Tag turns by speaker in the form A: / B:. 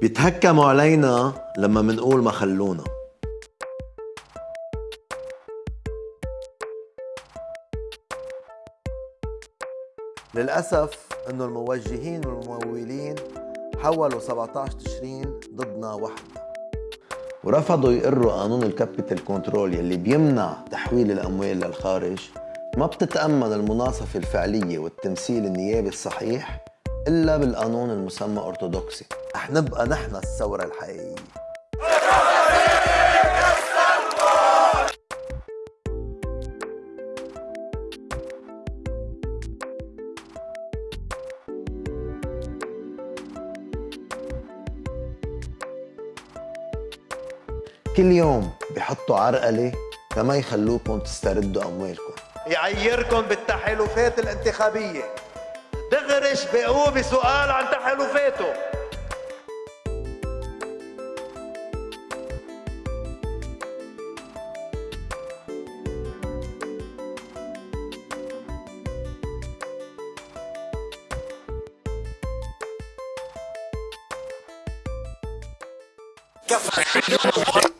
A: بيتهكموا علينا لما منقول ما خلونا. للأسف إنه الموجهين والممولين حولوا 17 تشرين ضدنا وحدنا ورفضوا يقروا قانون ال capital control يلي بيمنع تحويل الأموال للخارج. ما بتتأمن المناصفة الفعلية والتمثيل النيابي الصحيح. إلا بالقانون المسمى أرثوذكسي. رح نبقى نحن الثورة الحقيقية. كل يوم بحطوا عرقلة كما يخلوكم تستردوا أموالكم.
B: يعيركم بالتحالفات الانتخابية. دغرش بقوا بسؤال عن تحالفاته. كفى.